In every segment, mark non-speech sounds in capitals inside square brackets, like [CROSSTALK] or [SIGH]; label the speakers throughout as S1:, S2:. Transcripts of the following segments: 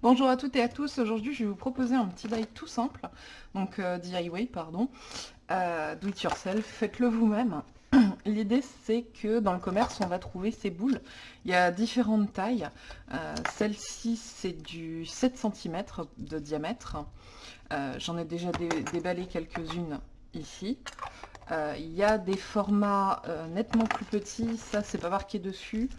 S1: Bonjour à toutes et à tous, aujourd'hui je vais vous proposer un petit bail tout simple, donc euh, DIY pardon, euh, do it yourself, faites-le vous-même. [CLEARS THROAT] L'idée c'est que dans le commerce on va trouver ces boules, il y a différentes tailles, euh, celle-ci c'est du 7 cm de diamètre, j'en ai déjà déballé quelques-unes ici, il y a des formats nettement plus petits, ça c'est pas marqué dessus,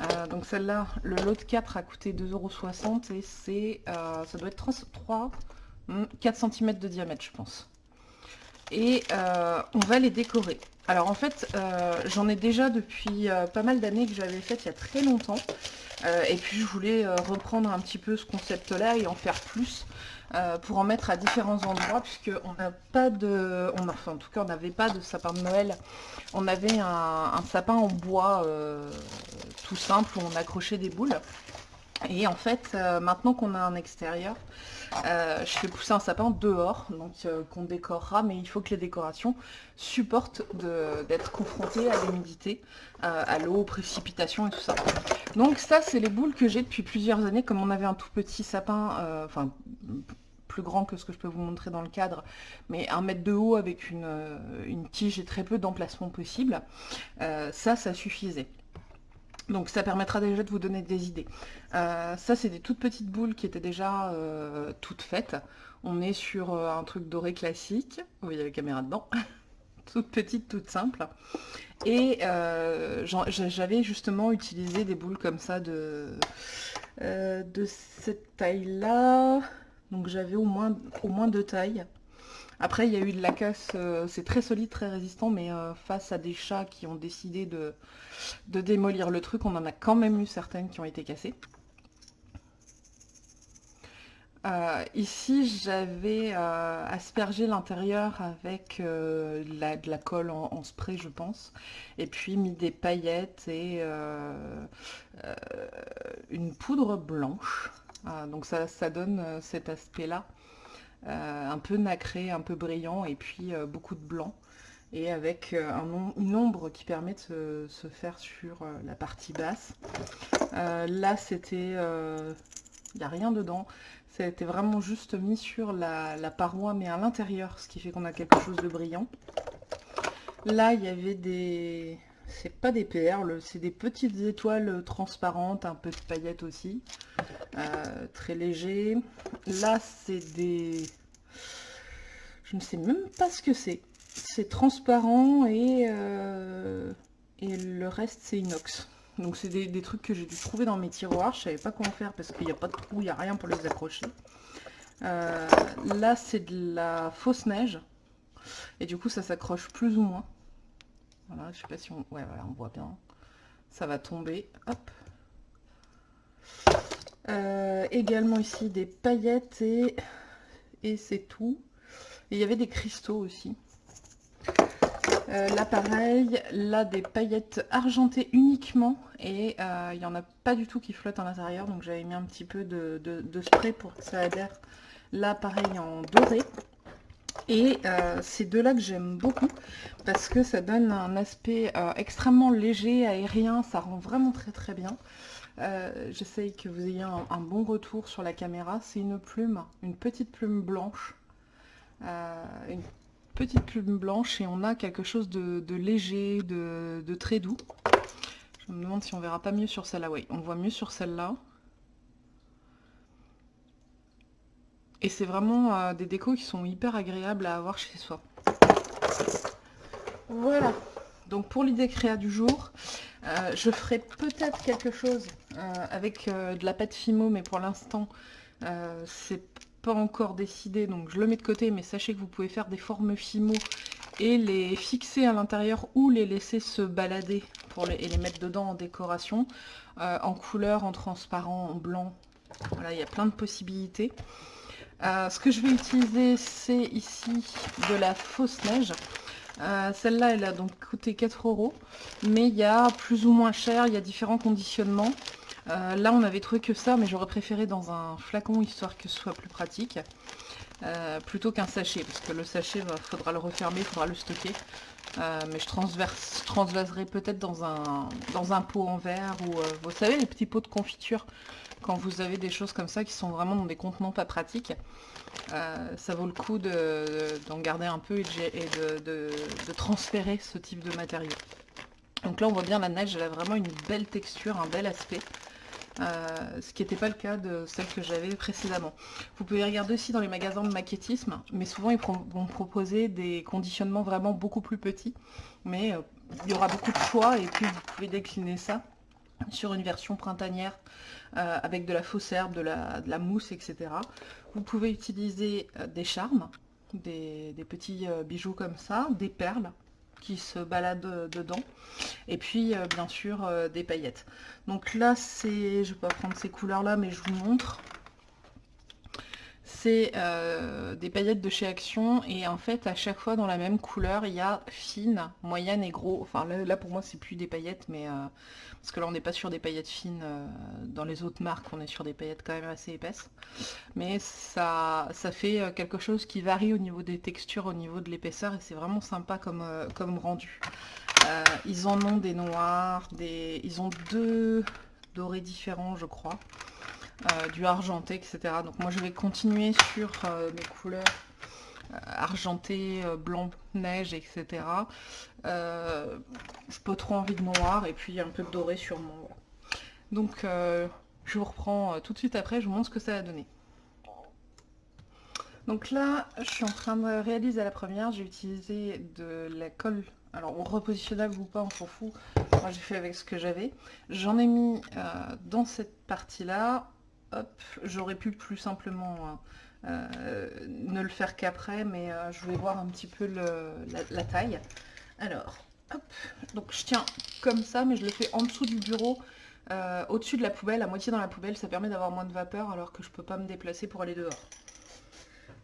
S1: euh, donc celle-là, le lot de 4 a coûté 2,60€ et c'est, euh, ça doit être 3, 4 cm de diamètre je pense. Et euh, on va les décorer. Alors en fait, j'en ai déjà depuis pas mal d'années que j'avais fait il y a très longtemps. et puis je voulais reprendre un petit peu ce concept-là et en faire plus. Pour en mettre à différents endroits puisque on n'a pas de en tout cas on n'avait pas de sapin de Noël on avait un, sapin en bois tout simple où on accrochait des boules. Et en fait, euh, maintenant qu'on a un extérieur, euh, je fais pousser un sapin dehors, donc euh, qu'on décorera, mais il faut que les décorations supportent d'être confrontées à l'humidité, à l'eau, aux précipitations et tout ça. Donc ça, c'est les boules que j'ai depuis plusieurs années, comme on avait un tout petit sapin, enfin plus grand que ce que je peux vous montrer dans le cadre, mais un mètre de haut avec une, une tige et très peu d'emplacement possible, ça, ça suffisait. Donc ça permettra déjà de vous donner des idées. Euh, ça c'est des toutes petites boules qui étaient déjà euh, toutes faites. On est sur euh, un truc doré classique. Oui, il y a la caméra dedans. [LAUGHS] toutes petites, toutes simples. Et j'avais justement utilisé des boules comme ça de, cette taille-là. Donc j'avais au moins, au moins deux tailles. Après, il y a eu de la casse, euh, c'est très solide, très résistant, mais euh, face à des chats qui ont décidé de, démolir le truc, on en a quand même eu certaines qui ont été cassées. Euh, ici, j'avais aspergé l'intérieur avec de la colle en, spray, je pense, et puis mis des paillettes et une poudre blanche. donc ça, ça donne cet aspect-là. Euh, un peu nacré, un peu brillant et puis euh, beaucoup de blanc et avec euh, une ombre qui permet de se, faire sur la partie basse. là c'était, il n'y a rien dedans, c'était vraiment juste mis sur la, paroi mais à l'intérieur, ce qui fait qu'on a quelque chose de brillant. Là il y avait des, c'est pas des perles, c'est des petites étoiles transparentes, un peu de paillettes aussi, très léger. Là c'est des je ne sais même pas ce que c'est. C'est transparent et, euh, et le reste c'est inox. Donc c'est des, trucs que j'ai dû trouver dans mes tiroirs. Je savais pas comment faire parce qu'il n'y a pas de trou, il n'y a rien pour les accrocher. Euh, là c'est de la fausse neige. Et du coup ça s'accroche plus ou moins. Voilà, je sais pas si on... Ouais voilà, on voit bien. Ça va tomber. Hop. Euh, également ici des paillettes et, et c'est tout. Et il y avait des cristaux aussi. Euh, là pareil, là des paillettes argentées uniquement et euh, il n'y en a pas du tout qui flottent à l'intérieur donc j'avais mis un petit peu de, spray pour que ça adhère. Là pareil en doré et euh, c'est de là que j'aime beaucoup parce que ça donne un aspect extrêmement léger, aérien, ça rend vraiment très très bien. J'essaye que vous ayez un bon retour sur la caméra. C'est une plume, une petite plume blanche euh, une petite plume blanche et on a quelque chose de, léger, de, très doux. Je me demande si on verra pas mieux sur celle-là. Oui, on voit mieux sur celle-là. Et c'est vraiment euh, des décos qui sont hyper agréables à avoir chez soi. Voilà. Donc pour l'idée créa du jour, euh, je ferai peut-être quelque chose avec de la pâte Fimo, mais pour l'instant, c'est pas encore décidé, donc je le mets de côté, mais sachez que vous pouvez faire des formes Fimo et les fixer à l'intérieur ou les laisser se balader et les mettre dedans en décoration, euh, en couleur, en transparent, en blanc. Voilà, il y a plein de possibilités. Euh, ce que je vais utiliser, c'est ici de la fausse neige. Euh, celle-là, elle a donc coûté 4 euros, mais il y a plus ou moins cher, il y a différents conditionnements. Euh, là, on avait trouvé que ça, mais j'aurais préféré dans un flacon, histoire que ce soit plus pratique. plutôt qu'un sachet, parce que le sachet, il bah, faudra le refermer, il faudra le stocker. mais je transvaserai peut-être dans un, dans un pot en verre, ou vous savez, les petits pots de confiture, quand vous avez des choses comme ça qui sont vraiment dans des contenants pas pratiques. ça vaut le coup d'en garder un peu et, de, transférer ce type de matériaux. Donc là on voit bien la neige, elle a vraiment une belle texture, un bel aspect. Euh, ce qui n'était pas le cas de celle que j'avais précédemment. Vous pouvez regarder aussi dans les magasins de maquettisme, mais souvent ils vont proposer des conditionnements vraiment beaucoup plus petits, mais euh, il y aura beaucoup de choix et puis vous pouvez décliner ça sur une version printanière euh, avec de la fausse herbe, de la, mousse, etc. Vous pouvez utiliser des charmes, des petits bijoux comme ça, des perles, qui se baladent dedans. Et puis, euh, bien sûr, euh, des paillettes. Donc là, c'est... Je vais pas prendre ces couleurs-là, mais je vous montre. C'est euh, des paillettes de chez Action. Et en fait, à chaque fois, dans la même couleur, il y a fine, moyenne et gros. Enfin, là, pour moi, c'est plus des paillettes, mais... parce que là, on n'est pas sur des paillettes fines. dans les autres marques, on est sur des paillettes quand même assez épaisses. Mais ça, fait quelque chose qui varie au niveau des textures, au niveau de l'épaisseur. Et c'est vraiment sympa comme, rendu. Euh, ils en ont des noirs, ils ont deux dorés différents, je crois. Euh, du argenté, etc. Donc moi je vais continuer sur euh, mes couleurs argenté, blanc, neige, etc. Euh, je peux trop envie de noir et puis un peu de doré sur mon... Donc je vous reprends tout de suite après, je vous montre ce que ça a donné. Donc là, je suis en train de réaliser la première, j'ai utilisé de la colle alors, repositionnable ou pas, on s'en fout. Moi, j'ai fait avec ce que j'avais. J'en ai mis euh, dans cette partie-là. J'aurais pu plus simplement hein, euh, ne le faire qu'après, mais euh, je vais voir un petit peu la, taille. Alors, hop, donc je tiens comme ça, mais je le fais en dessous du bureau, au-dessus de la poubelle, à moitié dans la poubelle. Ça permet d'avoir moins de vapeur, alors que je peux pas me déplacer pour aller dehors.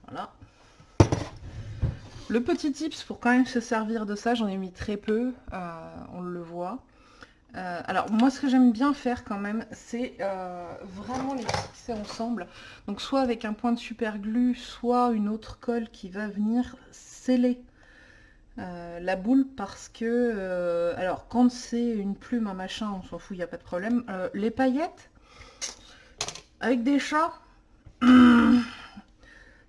S1: Voilà. Le petit tips pour quand même se servir de ça, j'en ai mis très peu, euh, on le voit. Euh, alors moi ce que j'aime bien faire quand même, c'est euh, vraiment les fixer ensemble. Donc soit avec un point de super glue, soit une autre colle qui va venir sceller la boule parce que, alors quand c'est une plume, un machin, on s'en fout, il n'y a pas de problème. les paillettes, avec des chats, [CLEARS THROAT]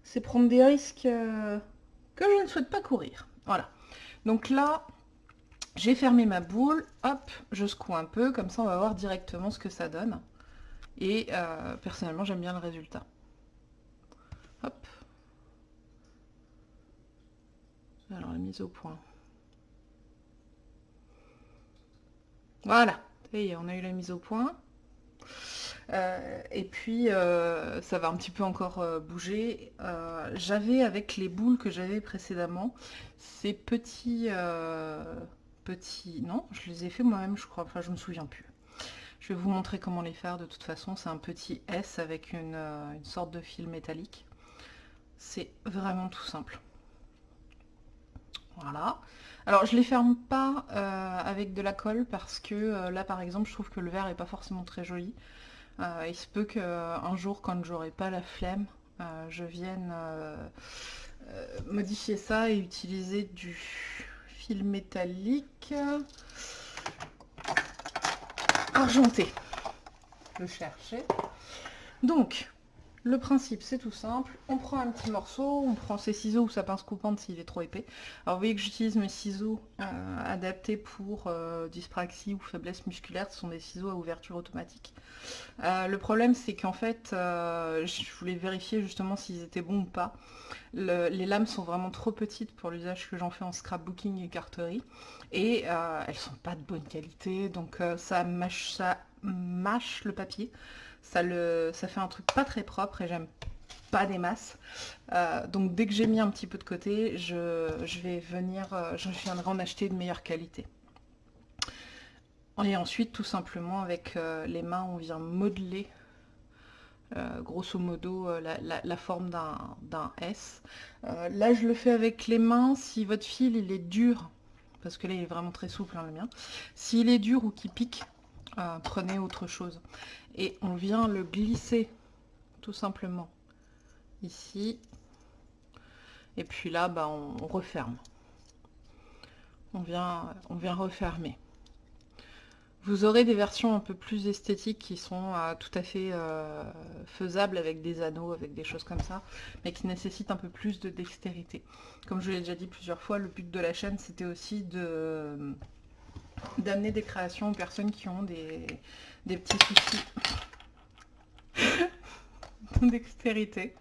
S1: c'est prendre des risques que je ne souhaite pas courir. Voilà. Donc là, j'ai fermé ma boule. Hop, je secoue un peu. Comme ça, on va voir directement ce que ça donne. Et euh, personnellement, j'aime bien le résultat. Hop. Alors, la mise au point. Voilà. Et on a eu la mise au point. Euh, et puis, euh, ça va un petit peu encore bouger. j'avais, avec les boules que j'avais précédemment, ces petits... Non, je les ai fait moi-même, je crois. Enfin, je me souviens plus. Je vais vous montrer comment les faire de toute façon. C'est un petit S avec une, une sorte de fil métallique. C'est vraiment tout simple. Voilà. Alors je les ferme pas avec de la colle parce que là par exemple je trouve que le verre est pas forcément très joli. Euh, il se peut qu'un jour, quand j'aurai pas la flemme, euh, je vienne euh, modifier ça et utiliser du fil métallique argenté. Le chercher. Donc, le principe, c'est tout simple. On prend un petit morceau, on prend ses ciseaux ou sa pince coupante s'il est trop épais. Alors vous voyez que j'utilise mes ciseaux euh, adaptés pour euh, dyspraxie ou faiblesse musculaire. Ce sont des ciseaux à ouverture automatique. Euh, le problème, c'est qu'en fait, je voulais vérifier justement s'ils étaient bons ou pas. les lames sont vraiment trop petites pour l'usage que j'en fais en scrapbooking et carterie. Et elles sont pas de bonne qualité, donc ça mâche, ça mâche le papier. Ça, fait un truc pas très propre et j'aime pas des masses. Euh, donc dès que j'ai mis un petit peu de côté, je, vais venir, euh, je viendrai en acheter de meilleure qualité. Et ensuite, tout simplement, avec euh, les mains, on vient modeler grosso modo la, forme d'un S. là, je le fais avec les mains. Si votre fil il est dur, parce que là il est vraiment très souple, hein, le mien. S'il est dur ou qu'il pique, prenez autre chose et on vient le glisser tout simplement ici Et puis là, bah, on, referme. On vient, on vient refermer. Vous aurez des versions un peu plus esthétiques qui sont euh, tout à fait euh, faisables avec des anneaux, avec des choses comme ça, mais qui nécessitent un peu plus de dextérité. Comme je l'ai déjà dit plusieurs fois, le but de la chaîne, c'était aussi de d'amener des créations aux personnes qui ont des, des petits soucis [LAUGHS] dextérité.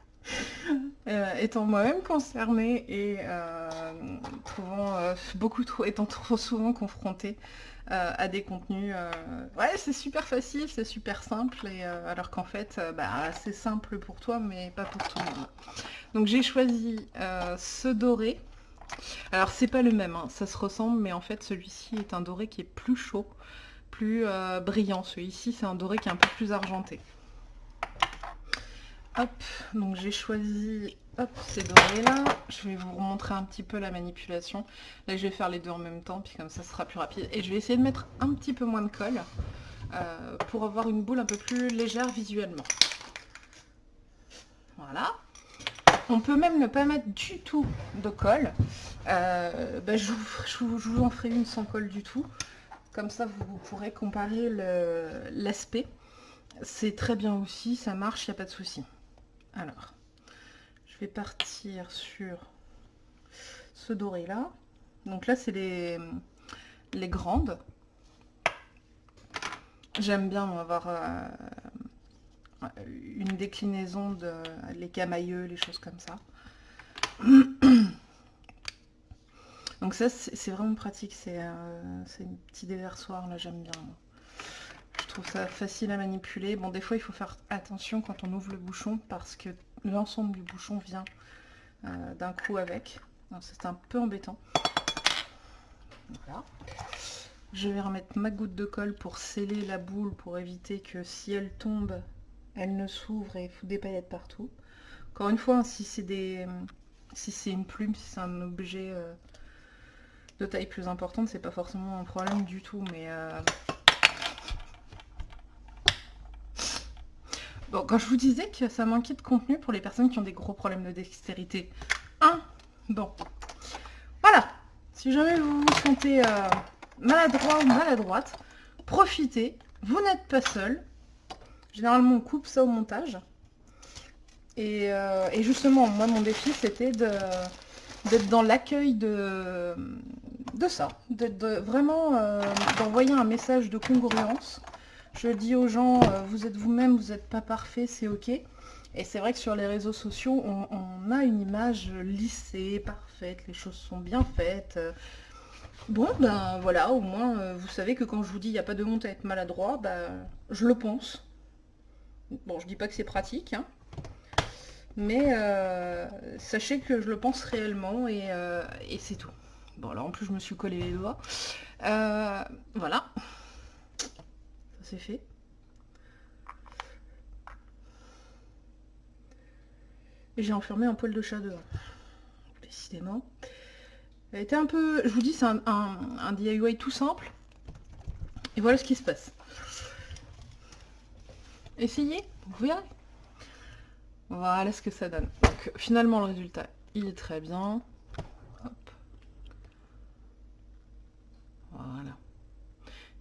S1: Euh, étant moi-même concernée et euh, trouvant euh, beaucoup trop, étant trop souvent confrontée à des contenus, ouais c'est super facile, c'est super simple, et, alors qu'en fait bah, c'est simple pour toi mais pas pour tout le monde. Donc j'ai choisi ce doré. Alors c'est pas le même, hein, ça se ressemble, mais en fait celui-ci est un doré qui est plus chaud, plus brillant. Celui-ci c'est un doré qui est un peu plus argenté. Hop, donc j'ai choisi ces dorés là. Je vais vous montrer un petit peu la manipulation. Là, je vais faire les deux en même temps, puis comme ça, ce sera plus rapide. Et je vais essayer de mettre un petit peu moins de colle euh, pour avoir une boule un peu plus légère visuellement. Voilà. On peut même ne pas mettre du tout de colle. Euh, bah, je, vous, en ferai une sans colle du tout. Comme ça, vous pourrez comparer l'aspect. C'est très bien aussi, ça marche, il n'y a pas de souci. Alors, je vais partir sur ce doré là. Donc là, c'est les, grandes. J'aime bien avoir euh, une déclinaison de les camailleux, les choses comme ça. [CLEARS THROAT] Donc ça, c'est vraiment pratique. C'est euh, un petit déversoir, là, j'aime bien trouve ça facile à manipuler. Bon, des fois, il faut faire attention quand on ouvre le bouchon parce que l'ensemble du bouchon vient euh, d'un coup avec. C'est un peu embêtant. Voilà. Je vais remettre ma goutte de colle pour sceller la boule, pour éviter que si elle tombe, elle ne s'ouvre et fout des paillettes partout. Encore une fois, si c'est des, si c'est une plume, si c'est un objet euh, de taille plus importante, c'est pas forcément un problème du tout, mais euh, Bon, quand je vous disais que ça manquait de contenu pour les personnes qui ont des gros problèmes de dextérité. Hein Bon. Voilà. Si jamais vous vous sentez euh, maladroit ou maladroite, profitez. Vous n'êtes pas seul. Généralement, on coupe ça au montage. Et, euh, justement, moi, mon défi, c'était d'être dans l'accueil de, ça. D'être vraiment euh, d'envoyer un message de congruence je dis aux gens, euh, vous êtes vous-même, vous n'êtes pas parfait, c'est ok. Et c'est vrai que sur les réseaux sociaux, on, a une image lissée, parfaite, les choses sont bien faites. Bon, ben voilà, au moins, vous savez que quand je vous dis il n'y a pas de honte à être maladroit, ben, je le pense. Bon, je dis pas que c'est pratique, hein. mais euh, sachez que je le pense réellement et, et c'est tout. Bon, là en plus je me suis collé les doigts. voilà c'est fait. Et j'ai enfermé un poil de chat dehors. Décidément. Elle était un peu... Je vous dis, c'est un, DIY tout simple. Et voilà ce qui se passe. Essayez, vous verrez. Voilà ce que ça donne. Donc finalement le résultat, il est très bien. Voilà.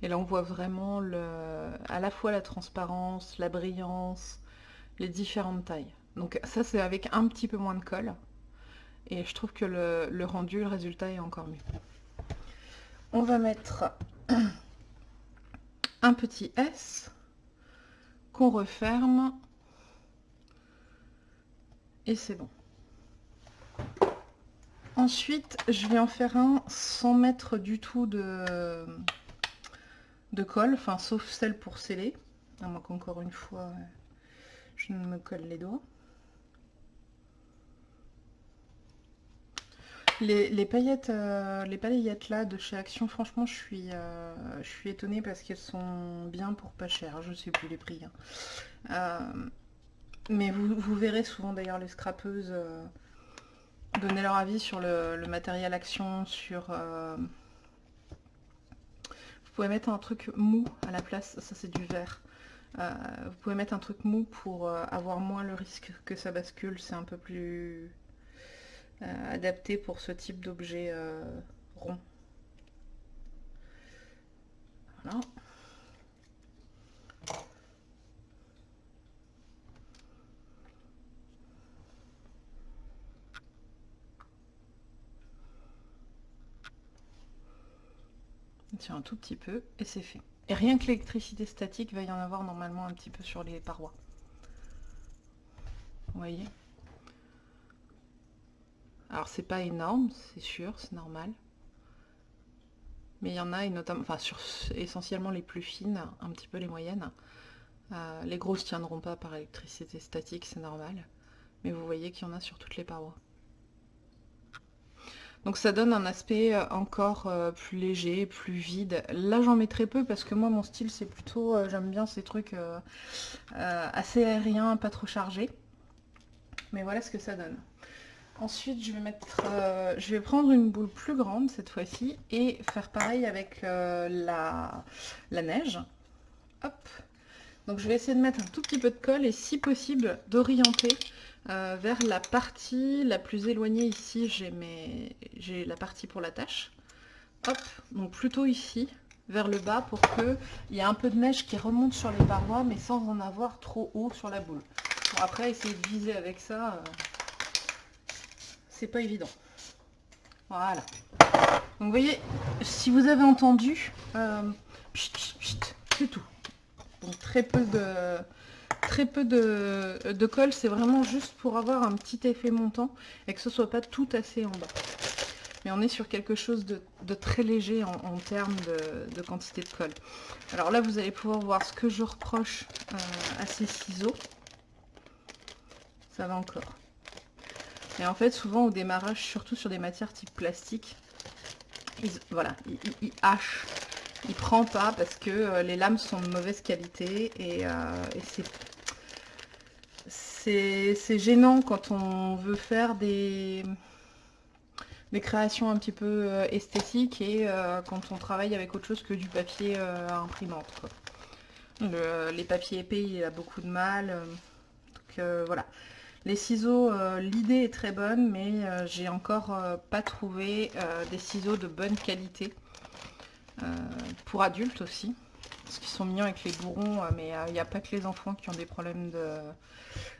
S1: Et là, on voit vraiment le, à la fois la transparence, la brillance, les différentes tailles. Donc ça, c'est avec un petit peu moins de colle. Et je trouve que le, rendu, le résultat est encore mieux. On va mettre [CLEARS THROAT] un petit S qu'on referme. Et c'est bon. Ensuite, je vais en faire un sans mettre du tout de, de colle, enfin sauf celle pour sceller, à moins qu'encore une fois je ne me colle les doigts. Les, paillettes, euh, les là de chez Action, franchement, je suis, euh, je suis étonnée parce qu'elles sont bien pour pas cher. Je sais plus les prix. Hein. Euh, mais vous, verrez souvent d'ailleurs les scrapeuses donner leur avis sur le, matériel Action, sur vous pouvez mettre un truc mou à la place, ça c'est du. Euh, vous pouvez mettre un truc mou pour avoir moins le risque que ça bascule, c'est un peu plus adapté pour ce type d'objet rond. Voilà. un tout petit peu et c'est fait. Et rien que l'électricité statique, va y en avoir normalement un petit peu sur les parois. Vous voyez? Alors c'est pas énorme, c'est sûr, c'est normal. Mais il y en a, et notamment, enfin sur essentiellement les plus fines, un petit peu les moyennes. Euh, les grosses tiendront pas par électricité statique, c'est normal. Mais vous voyez qu'il y en a sur toutes les parois. Donc ça donne un aspect euh, encore euh, plus léger, plus vide. Là j'en mets très peu parce que moi mon style c'est plutôt, j'aime bien ces trucs assez aériens, pas trop chargés. Mais voilà ce que ça donne. Ensuite je vais mettre, je vais prendre une boule plus grande cette fois-ci et faire pareil avec la, la neige. Hop. Donc je vais essayer de mettre un tout petit peu de colle et si possible d'orienter euh, vers la partie la plus éloignée ici, j'ai la partie pour la tâche. Hop, donc plutôt ici, vers le bas, pour qu'il y ait un peu de neige qui remonte sur les parois, mais sans en avoir trop haut sur la boule. Après, essayer de viser avec ça, euh, c'est pas évident. Voilà. Donc vous voyez, si vous avez entendu, euh, c'est tout. Très peu de très peu de, colle, c'est vraiment juste pour avoir un petit effet montant et que ce soit pas tout assez en bas. Mais on est sur quelque chose de, très léger en, termes de, quantité de colle. Alors là, vous allez pouvoir voir ce que je reproche euh, à ces ciseaux. Ça va encore. Et en fait, souvent au démarrage, surtout sur des matières type plastique, ils, voilà, ils, hachent il prend pas parce que euh, les lames sont de mauvaise qualité et, euh, c'est gênant quand on veut faire des, des créations un petit peu euh, esthétiques et quand on travaille avec autre chose que du papier imprimante. les papiers épais, il a beaucoup de mal. donc voilà. Les ciseaux, l'idée est très bonne, mais j'ai encore pas trouvé des ciseaux de bonne qualité. pour adultes aussi parce qu'ils sont mignons avec les bourrons, mais il n'y a pas que les enfants qui ont des problèmes de,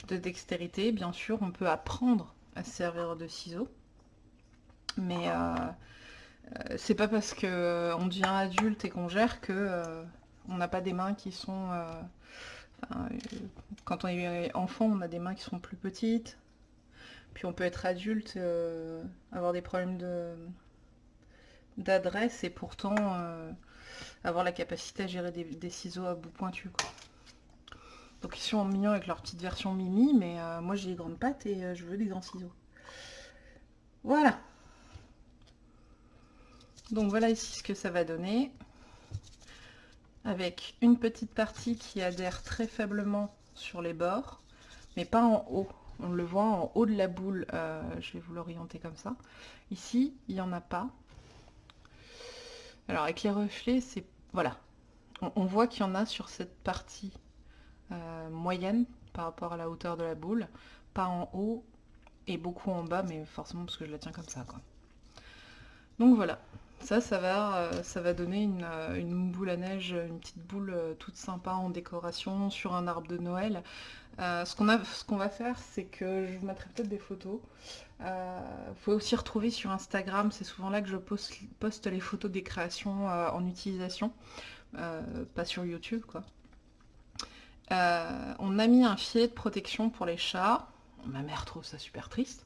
S1: de dextérité. Bien sûr, on peut apprendre à se servir de ciseaux. Mais euh, euh, c'est pas parce qu'on euh, devient adulte et qu'on gère que on n'a pas des mains qui sont... quand on est enfant, on a des mains qui sont plus petites. Puis on peut être adulte, avoir des problèmes de d'adresse et pourtant avoir la capacité à gérer des, ciseaux à bout pointu. Donc ils sont mignons avec leur petite version Mimi, mais euh, moi j'ai des grandes pattes et euh, je veux des grands ciseaux. Voilà. Donc voilà ici ce que ça va donner. Avec une petite partie qui adhère très faiblement sur les bords, mais pas en haut. On le voit en haut de la boule, euh, je vais vous l'orienter comme ça. Ici, il n'y en a pas. Alors avec les reflets, c'est... Voilà. on voit qu'il y en a sur cette partie euh, moyenne par rapport à la hauteur de la boule, pas en haut et beaucoup en bas, mais forcément parce que je la tiens comme ça. Quoi. Donc voilà, ça, ça va, euh, ça va donner euh, une, boule à neige, une petite boule toute sympa en décoration sur un arbre de Noël. ce qu'on va faire, c'est que je vous mettrai peut-être des photos. Vous pouvez aussi retrouver sur Instagram, c'est souvent là que je poste, les photos des créations en utilisation, pas sur YouTube quoi. Euh, on a mis un filet de protection pour les chats. Ma mère trouve ça super triste.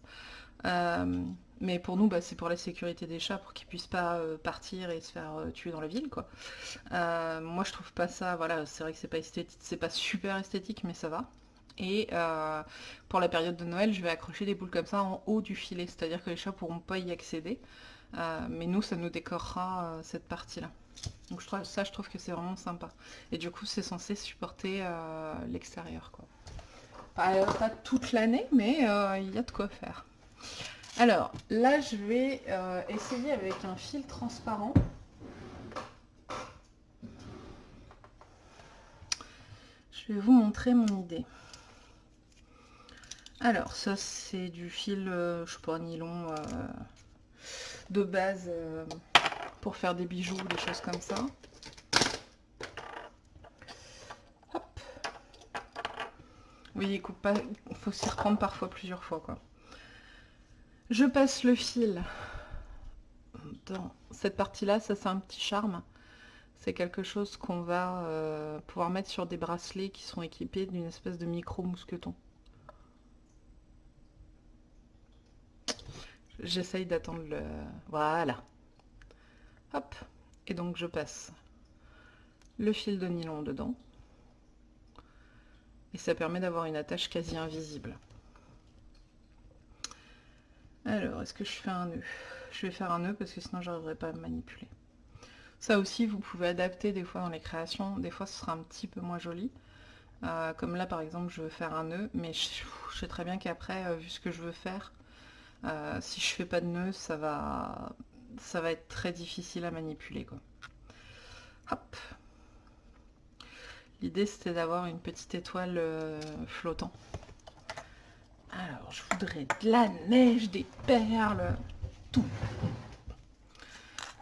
S1: Euh, mais pour nous, bah, c'est pour la sécurité des chats, pour qu'ils puissent pas euh, partir et se faire tuer dans la ville, quoi. moi, je trouve pas ça, voilà, c'est vrai que c'est pas esthétique, c'est pas super esthétique, mais ça va. Et pour la période de Noël, je vais accrocher des boules comme ça en haut du filet, c'est-à-dire que les chats pourront pas y accéder. mais nous, ça nous décorera cette partie-là. Donc ça, je trouve que c'est vraiment sympa. Et du coup, c'est censé supporter euh, l'extérieur. quoi. Pas, toute l'année, mais euh, il y a de quoi faire. Alors, là, je vais euh, essayer avec un fil transparent. Je vais vous montrer mon idée. Alors, ça, c'est du fil, euh, je sais pas, nylon euh, de base pour faire des bijoux, des choses comme ça. Hop. Oui, il pas, il faut s'y reprendre parfois plusieurs fois. Je passe le fil dans cette partie-là, ça c'est un petit charme. C'est quelque chose qu'on va pouvoir mettre sur des bracelets qui sont équipés d'une espèce de micro-mousqueton. J'essaye d'attendre le... Voilà. Hop. Et donc je passe le fil de nylon dedans. Et ça permet d'avoir une attache quasi invisible. Alors, est-ce que je fais un nœud? Je vais faire un nœud parce que sinon j'arriverai pas à manipuler. Ça aussi, vous pouvez adapter des fois dans les créations. Des fois, ce sera un petit peu moins joli. Euh, comme là, par exemple, je veux faire un nœud, mais je, sais très bien qu'après, euh, vu ce que je veux faire, euh, si je fais pas de nœud, ça va, être très difficile à manipuler. Hop. L'idée c'était d'avoir une petite étoile flottant. Alors, je voudrais de la neige, des perles, tout.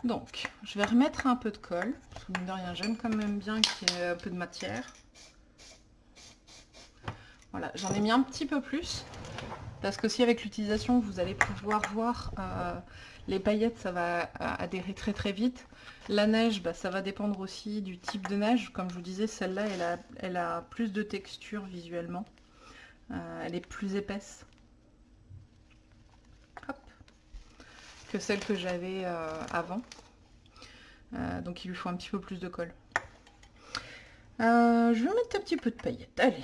S1: Donc, je vais remettre un peu de colle. de rien, j'aime quand même bien qu'il y ait un peu de matière. Voilà, j'en ai mis un petit peu plus. Parce qu'aussi avec l'utilisation, vous allez pouvoir voir euh, les paillettes, ça va euh, adhérer très très vite. La neige, bah, ça va dépendre aussi du type de neige. Comme je vous disais, celle-là, elle a, plus de texture visuellement. Euh, elle est plus épaisse. Hop. Que celle que j'avais avant. donc il lui faut un petit peu plus de colle. je vais mettre un petit peu de paillettes. Allez.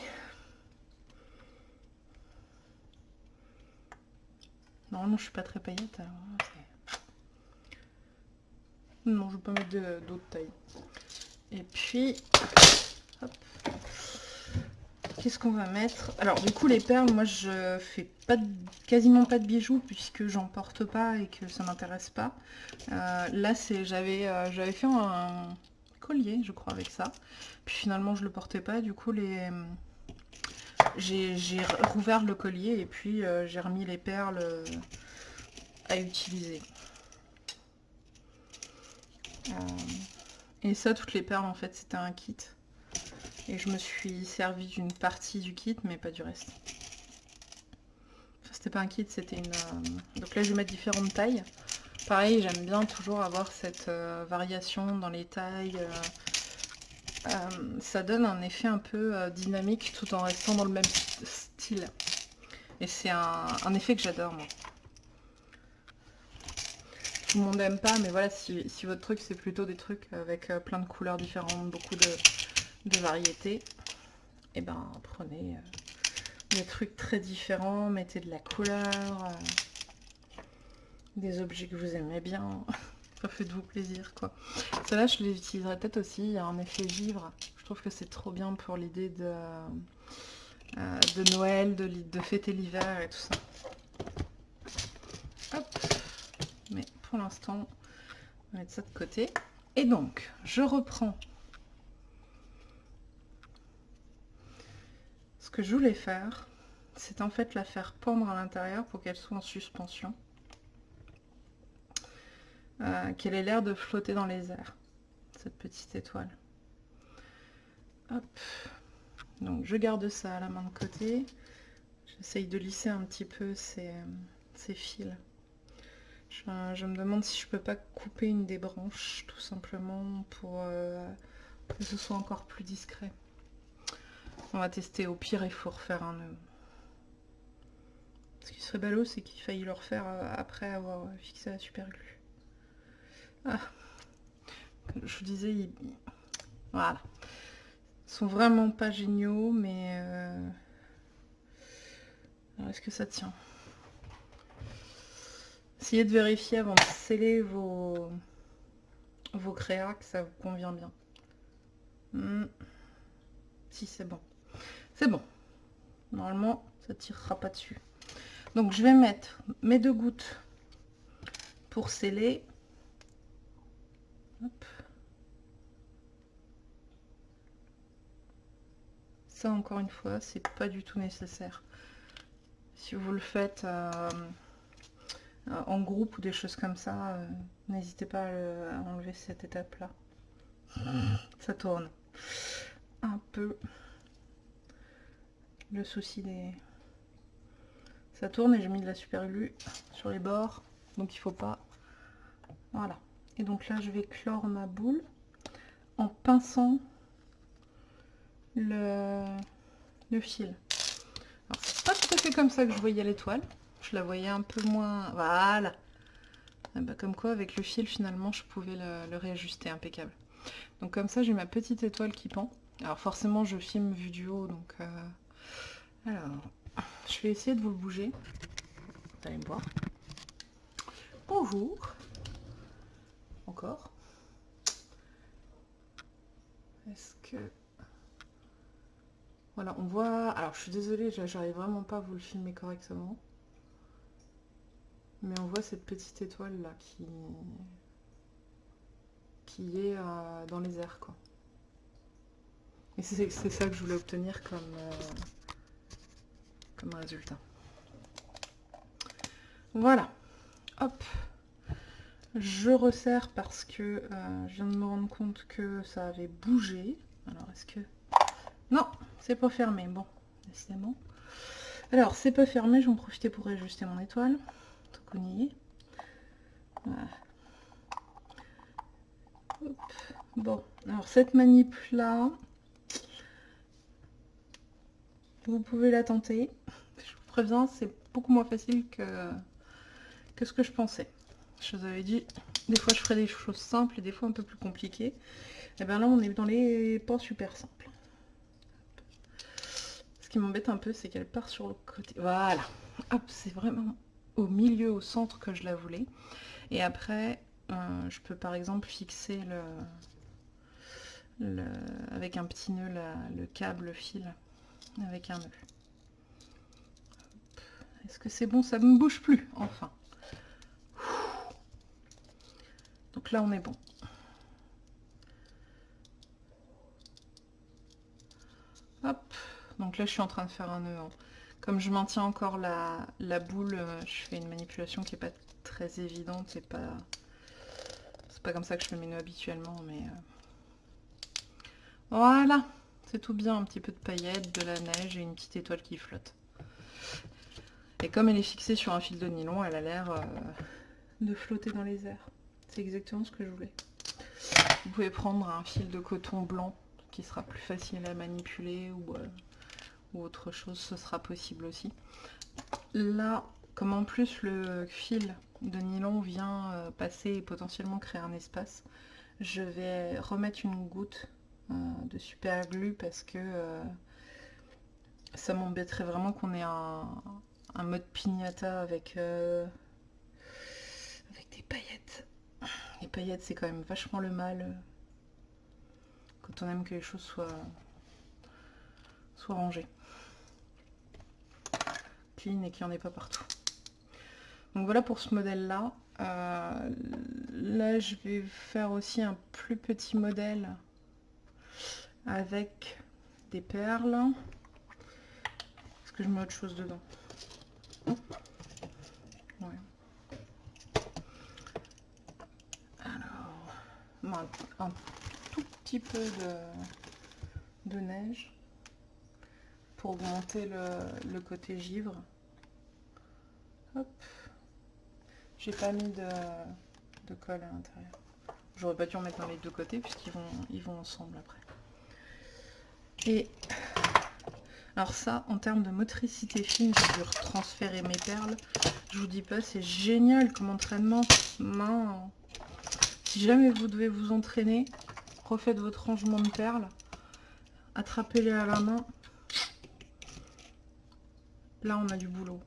S1: Normalement, je suis pas très paillette. non, je vais pas mettre d'autres tailles. Et puis, Qu'est-ce qu'on va mettre? Alors, du coup, les perles, moi, je fais pas quasiment pas de bijoux puisque j'en porte pas et que ça m'intéresse pas. Euh, là, c'est j'avais euh, j'avais fait un collier, je crois, avec ça. Puis finalement, je le portais pas. Du coup, les j'ai rouvert le collier et puis euh, j'ai remis les perles à utiliser. Et ça, toutes les perles, en fait, c'était un kit. Et je me suis servi d'une partie du kit, mais pas du reste. c'était pas un kit, c'était une... Donc là, je vais mettre différentes tailles. Pareil, j'aime bien toujours avoir cette variation dans les tailles euh, ça donne un effet un peu euh, dynamique tout en restant dans le même style. Et c'est un, effet que j'adore moi. Tout le monde n'aime pas, mais voilà, si, votre truc c'est plutôt des trucs avec euh, plein de couleurs différentes, beaucoup de, variétés, et eh ben prenez des trucs très différents, mettez de la couleur, des objets que vous aimez bien. [LAUGHS] faites-vous plaisir quoi. Celle-là je les utiliserai peut-être aussi, il y a un effet givre. Je trouve que c'est trop bien pour l'idée de, euh, de Noël, de, de fêter l'hiver et tout ça. Mais pour l'instant, on va mettre ça de côté. Et donc, je reprends ce que je voulais faire. C'est en fait la faire pendre à l'intérieur pour qu'elle soit en suspension. Euh, qu'elle ait l'air de flotter dans les airs, cette petite étoile. Hop. Donc je garde ça à la main de côté. J'essaye de lisser un petit peu ces, fils. Je, me demande si je peux pas couper une des branches, tout simplement, pour euh, que ce soit encore plus discret. On va tester, au pire il faut refaire un nœud. Ce qui serait ballot, c'est qu'il faille le refaire euh, après avoir fixé la super glue. Ah. Je vous disais, ils... voilà. Ils sont vraiment pas géniaux, mais... Euh, est-ce que ça tient? Essayez de vérifier avant de sceller vos, vos créas que ça vous convient bien. Hmm. Si, c'est bon. C'est bon. Normalement, ça tirera pas dessus. Donc, je vais mettre mes deux gouttes pour sceller. Ça, encore une fois, c'est pas du tout nécessaire. si vous le faites en groupe ou des choses comme ça, n'hésitez pas à, enlever cette étape-là. Ça tourne un peu le souci des... Ça tourne et j'ai mis de la super glue sur les bords, donc il faut pas... Voilà. Et donc là, je vais clore ma boule en pinçant le, fil. Alors, c'est pas tout à fait comme ça que je voyais l'étoile. Je la voyais un peu moins... Voilà ah bah, Comme quoi, avec le fil, finalement, je pouvais le, réajuster impeccable. Donc comme ça, j'ai ma petite étoile qui pend. Alors forcément, je filme vu du haut, donc... Euh, alors, je vais essayer de vous le bouger. Vous allez me voir. Bonjour. Encore. Est-ce que... Voilà, on voit... Alors, je suis désolée, j'arrive vraiment pas à vous le filmer correctement. Mais on voit cette petite étoile là qui... qui est euh, dans les airs, quoi. Et c'est ça que je voulais obtenir comme... Euh, résultat. Voilà. Hop. Je resserre parce que euh, je viens de me rendre compte que ça avait bougé. Alors, est-ce que... Non, c'est pas fermé. Bon, décidément. Alors, c'est pas fermé. J'en profiter pour ajuster mon étoile. Tout qu'on y est. Bon, alors cette manip là, vous pouvez la tenter. Préviens, c'est beaucoup moins facile que, que ce que je pensais. Je vous avais dit, des fois je ferai des choses simples et des fois un peu plus compliquées. Et eh bien là, on est dans les pas super simples. Ce qui m'embête un peu, c'est qu'elle part sur le côté. Voilà. Hop, c'est vraiment au milieu, au centre que je la voulais. Et après, euh, je peux par exemple fixer le, le avec un petit nœud le câble, le fil avec un nœud. Est-ce que c'est bon Ça ne me bouge plus, enfin. Donc là, on est bon. Hop. Donc là, je suis en train de faire un nœud. Hein. Comme je maintiens encore la, boule, euh, je fais une manipulation qui n'est pas très évidente. C'est pas, pas comme ça que je fais mes nœuds habituellement, mais... Euh, voilà c'est tout bien, un petit peu de paillettes, de la neige et une petite étoile qui flotte. Et comme elle est fixée sur un fil de nylon, elle a l'air euh, de flotter dans les airs. C'est exactement ce que je voulais. Vous pouvez prendre un fil de coton blanc qui sera plus facile à manipuler ou, euh, autre chose, ce sera possible aussi. Là, comme en plus le fil de nylon vient euh, passer et potentiellement créer un espace, je vais remettre une goutte de super glue parce que ça m'embêterait vraiment qu'on ait un, mode pignata avec, euh, avec des paillettes. Les paillettes c'est quand même vachement le mal quand on aime que les choses soient, soient rangées. Clean et qu'il n'y en ait pas partout. Donc voilà pour ce modèle là. là je vais faire aussi un plus petit modèle avec des perles. Est-ce que je mets autre chose dedans Alors, un, tout petit peu de, de neige pour augmenter le, côté givre. Hop. J'ai pas mis de, de colle à l'intérieur. J'aurais pas dû en mettre dans les deux côtés puisqu'ils vont, ils vont ensemble après. Et alors ça, en termes de motricité fine, j'ai dû transférer mes perles. Je vous dis pas, c'est génial comme entraînement. Main. Si jamais vous devez vous entraîner, refaites votre rangement de perles. Attrapez-les à la main. Là, on a du boulot.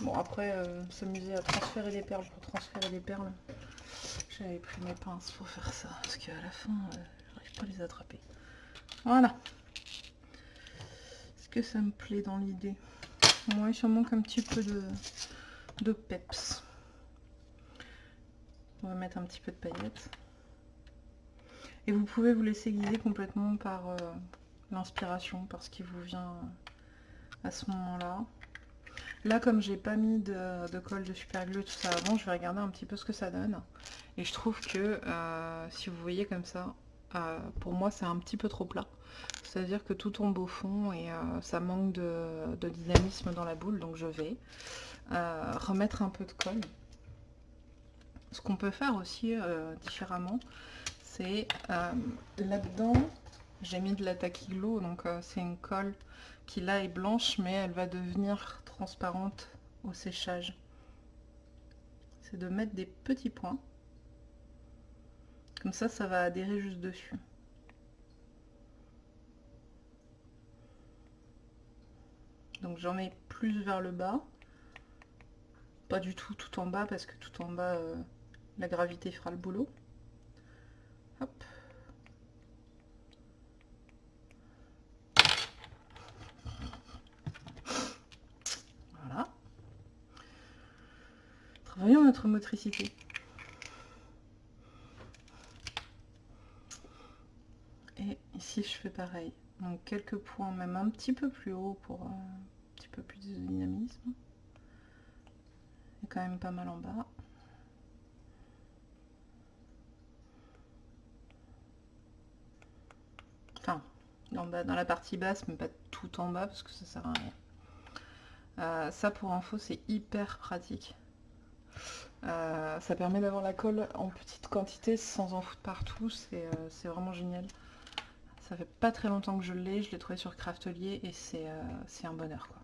S1: Bon, après, euh, s'amuser à transférer les perles pour transférer les perles. J'avais pris mes pinces pour faire ça, parce qu'à la fin... Euh, les attraper. Voilà. Ça me plaît dans l'idée Moi, il manque un petit peu de, de peps. On va mettre un petit peu de paillettes. Et vous pouvez vous laisser guider complètement par euh, l'inspiration, par ce qui vous vient à ce moment-là. Là, comme j'ai pas mis de, colle de super glue tout ça avant, je vais regarder un petit peu ce que ça donne. Et je trouve que, euh, si vous voyez comme ça, euh, pour moi c'est un petit peu trop plat. C'est-à-dire que tout tombe au fond et euh, ça manque de, dynamisme dans la boule. Donc je vais remettre un peu de colle. Ce qu'on peut faire aussi différemment, c'est là-dedans, j'ai mis de la taquiglo, donc c'est une colle qui là est blanche, mais elle va devenir transparente au séchage. C'est de mettre des petits points. Comme ça, ça va adhérer juste dessus. Donc j'en mets plus vers le bas. Pas du tout tout en bas parce que tout en bas, euh, la gravité fera le boulot. Voilà. Travaillons notre motricité. Ici, je fais pareil. Donc quelques points, même un petit peu plus haut pour petit plus de dynamisme. Et quand même pas mal en bas. Enfin, en bas, dans la partie basse, mais pas tout en bas parce que ça sert à rien. Euh, ça pour info c'est hyper pratique. Euh, ça permet d'avoir la colle en petite quantité sans en foutre partout, c'est euh, vraiment génial. Ça fait pas très longtemps que je l'ai, je l'ai trouvé sur Craftelier et c'est un bonheur quoi.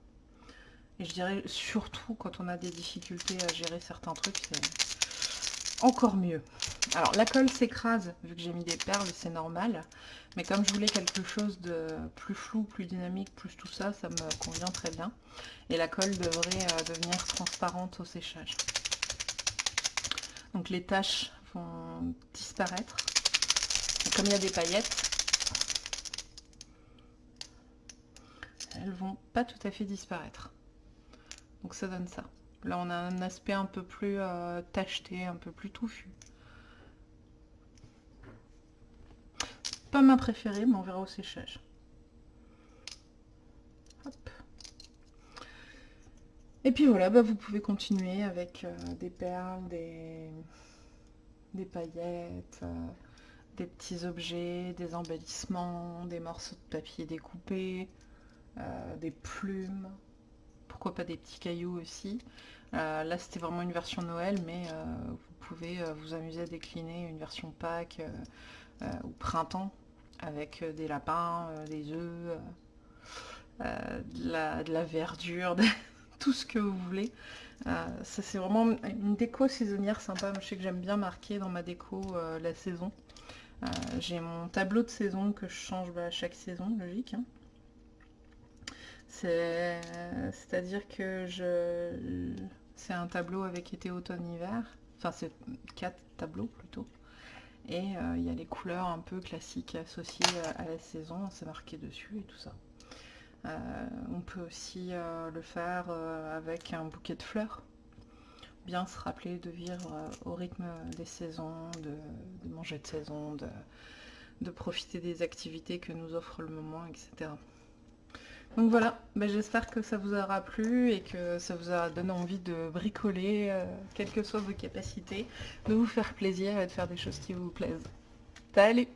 S1: Et je dirais surtout quand on a des difficultés à gérer certains trucs, c'est encore mieux. Alors la colle s'écrase vu que j'ai mis des perles, c'est normal. Mais comme je voulais quelque chose de plus flou, plus dynamique, plus tout ça, ça me convient très bien. Et la colle devrait euh, devenir transparente au séchage. Donc les taches vont disparaître. comme il y a des paillettes, elles vont pas tout à fait disparaître. Donc ça donne ça. Là on a un aspect un peu plus euh, tacheté, un peu plus touffu. Pas ma préférée, mais on verra au séchage. Et puis voilà, bah vous pouvez continuer avec euh, des perles, des, paillettes, euh, des petits objets, des embellissements, des morceaux de papier découpés, des plumes, pas des petits cailloux aussi. Euh, là c'était vraiment une version Noël, mais euh, vous pouvez vous amuser à décliner une version Pâques ou printemps avec des lapins, des œufs, de la, verdure, [LAUGHS] tout ce que vous voulez. ça c'est vraiment une déco saisonnière sympa. Je sais que j'aime bien marquer dans ma déco la saison. J'ai mon tableau de saison que je change bah, chaque saison, logique. Hein. C'est-à-dire que c'est un tableau avec été, automne, hiver. Enfin, c'est quatre tableaux plutôt. Et euh, il y a les couleurs un peu classiques associées à la saison, c'est marqué dessus et tout ça. Euh, on peut aussi euh, le faire avec un bouquet de fleurs. Bien se rappeler de vivre au rythme des saisons, de, manger de saison, de profiter des activités que nous offre le moment, etc. Donc voilà, ben, j'espère que ça vous aura plu et que ça vous a donné envie de bricoler, euh, quelles que soient vos capacités, de vous faire plaisir et de faire des choses qui vous plaisent. Salut